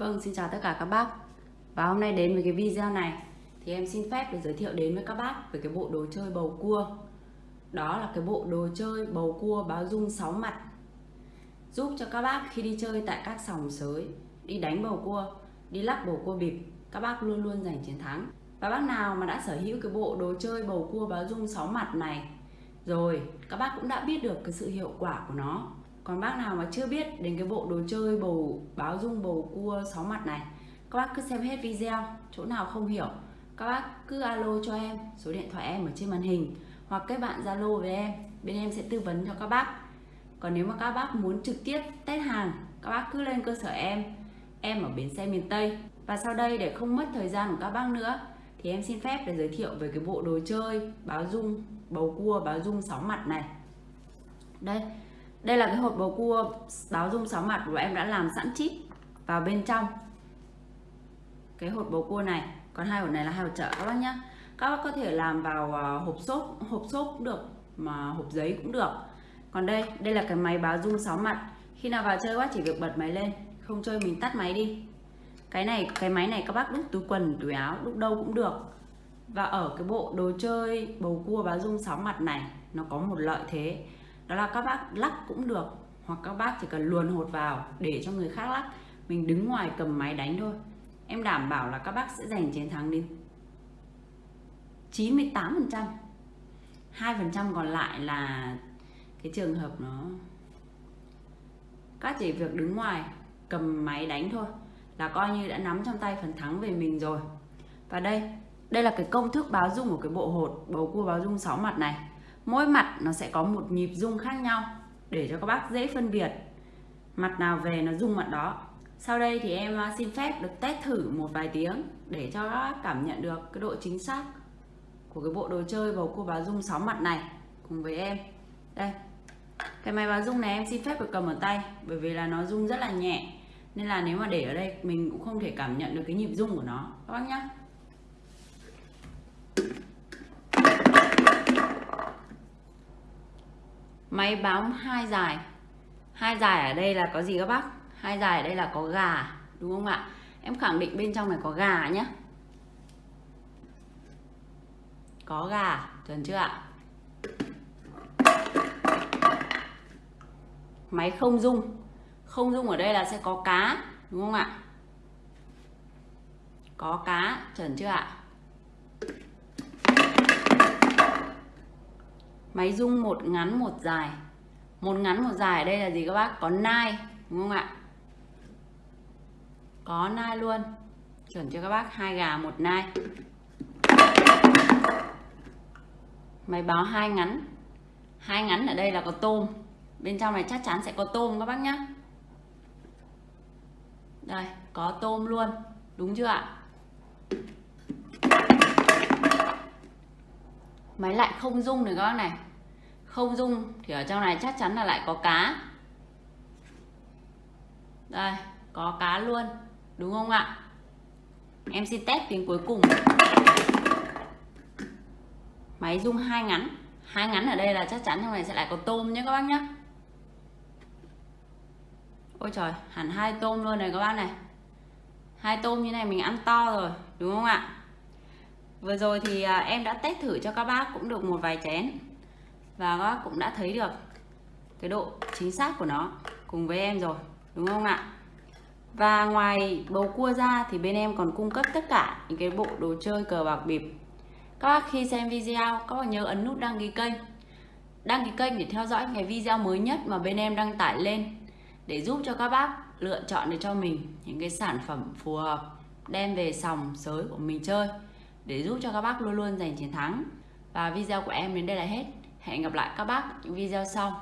Vâng, xin chào tất cả các bác. Và hôm nay đến với cái video này Thì em xin phép để giới thiệu đến với các bác Về cái bộ đồ chơi bầu cua. Đó là cái bộ đồ chơi bầu cua báo dung 6 mặt. Giúp cho các bác khi đi chơi tại các sòng sới Đi đánh bầu cua, đi lắc bầu cua bịp Các bác luôn luôn giành chiến thắng. Và bác nào mà đã sở hữu cái bộ đồ chơi bầu cua báo dung 6 mặt này Rồi, các bác cũng đã biết được cái sự hiệu quả của nó còn bác nào mà chưa biết đến cái bộ đồ chơi, bầu báo dung, bầu cua, sáu mặt này, các bác cứ xem hết video, chỗ nào không hiểu, các bác cứ alo cho em, số điện thoại em ở trên màn hình, hoặc kết bạn zalo với em, bên em sẽ tư vấn cho các bác. Còn nếu mà các bác muốn trực tiếp test hàng, các bác cứ lên cơ sở em em ở bến xe miền Tây. Và sau đây để không mất thời gian của các bác nữa, thì em xin phép để giới thiệu về cái bộ đồ chơi, báo dung, bầu cua, báo dung, sáu mặt này. Đây đây là cái hộp bầu cua báo dung sáu mặt của em đã làm sẵn chip vào bên trong. Cái hộp bầu cua này, còn hai hộp này là hai hộp chợ các bác nhé các bác có thể làm vào à, hộp xốp hộp xốp cũng được, mà hộp giấy cũng được. Còn đây đây là cái máy báo dung sáu mặt. Khi nào vào chơi quá chỉ việc bật máy lên, không chơi mình tắt máy đi. Cái này, cái máy này các bác đúc túi quần, túi áo đúc đâu cũng được. Và ở cái bộ đồ chơi bầu cua báo dung sáu mặt này, nó có một lợi thế đó là các bác lắc cũng được, hoặc các bác chỉ cần luồn hột vào để cho người khác lắc. Mình đứng ngoài cầm máy đánh thôi. Em đảm bảo là các bác sẽ giành chiến thắng đến 98 phần trăm. Hai phần trăm còn lại là cái trường hợp nó các chỉ việc đứng ngoài cầm máy đánh thôi là coi như đã nắm trong tay phần thắng về mình rồi. Và đây đây là cái công thức báo dung của cái bộ hột, bầu cua báo dung 6 mặt này mỗi mặt nó sẽ có một nhịp rung khác nhau để cho các bác dễ phân biệt. Mặt nào về nó rung mặt đó. Sau đây thì em à, xin phép được test thử một vài tiếng để cho các bác cảm nhận được cái độ chính xác của cái bộ đồ chơi bầu cua báo rung 6 mặt này cùng với em. Đây. Cái máy báo rung này em xin phép được cầm ở tay, bởi vì là nó rung rất là nhẹ. Nên là nếu mà để ở đây, mình cũng không thể cảm nhận được cái nhịp rung của nó. Các bác nhé máy bám hai dài. Hai dài ở đây là có gì các bác? Hai dài ở đây là có gà, đúng không ạ? Em khẳng định bên trong này có gà nhé có gà, chuẩn chưa ạ? Máy không dung không dung ở đây là sẽ có cá, đúng không ạ? Có cá, chuẩn chưa ạ? Máy rung một ngắn một dài. Một ngắn một dài ở đây là gì các bác? Có nai, đúng không ạ? Có nai luôn. Chuẩn cho các bác? Hai gà, một nai. Máy báo hai ngắn. Hai ngắn ở đây là có tôm. Bên trong này chắc chắn sẽ có tôm các bác nhé đây, có tôm luôn. Đúng chưa ạ? Máy lại không rung này các bác này. Không rung thì ở trong này chắc chắn là lại có cá. Đây, có cá luôn. Đúng không ạ? Em xin test tiếng cuối cùng. Máy rung hai ngắn. Hai ngắn ở đây là chắc chắn trong này sẽ lại có tôm nhé các bác nhé. Ôi trời, hẳn hai tôm luôn này các bác này. Hai tôm như này mình ăn to rồi, đúng không ạ? Vừa rồi thì à, em đã test thử cho các bác cũng được một vài chén. Và các bác cũng đã thấy được cái độ chính xác của nó cùng với em rồi, đúng không ạ? Và ngoài bầu cua ra thì bên em còn cung cấp tất cả những cái bộ đồ chơi cờ bạc bịp. Các bác khi xem video, các bác nhớ ấn nút đăng ký kênh. Đăng ký kênh để theo dõi cái video mới nhất mà bên em đăng tải lên để giúp cho các bác lựa chọn được cho mình những cái sản phẩm phù hợp, đem về sòng sới của mình chơi để giúp cho các bác luôn luôn giành chiến thắng. Và video của em đến đây là hết. Hẹn gặp lại các bác những video sau.